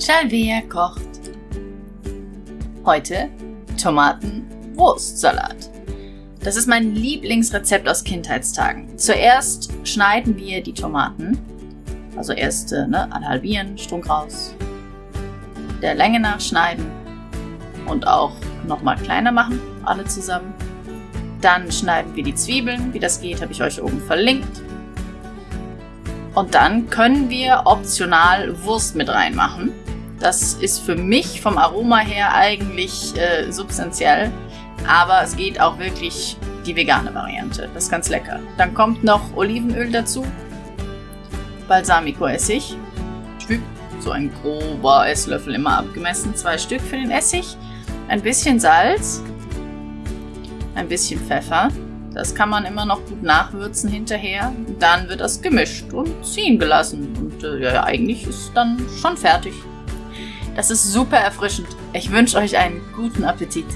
Shalvea kocht. Heute Tomaten-Wurstsalat. Das ist mein Lieblingsrezept aus Kindheitstagen. Zuerst schneiden wir die Tomaten. Also erst äh, ne, halbieren, Strunk raus. Der Länge nach schneiden. Und auch nochmal kleiner machen, alle zusammen. Dann schneiden wir die Zwiebeln. Wie das geht, habe ich euch oben verlinkt. Und dann können wir optional Wurst mit reinmachen. Das ist für mich vom Aroma her eigentlich äh, substanziell, aber es geht auch wirklich die vegane Variante. Das ist ganz lecker. Dann kommt noch Olivenöl dazu, Balsamico-Essig, so ein grober Esslöffel immer abgemessen, zwei Stück für den Essig, ein bisschen Salz, ein bisschen Pfeffer, das kann man immer noch gut nachwürzen hinterher. Dann wird das gemischt und ziehen gelassen. Und äh, ja, eigentlich ist dann schon fertig. Das ist super erfrischend. Ich wünsche euch einen guten Appetit.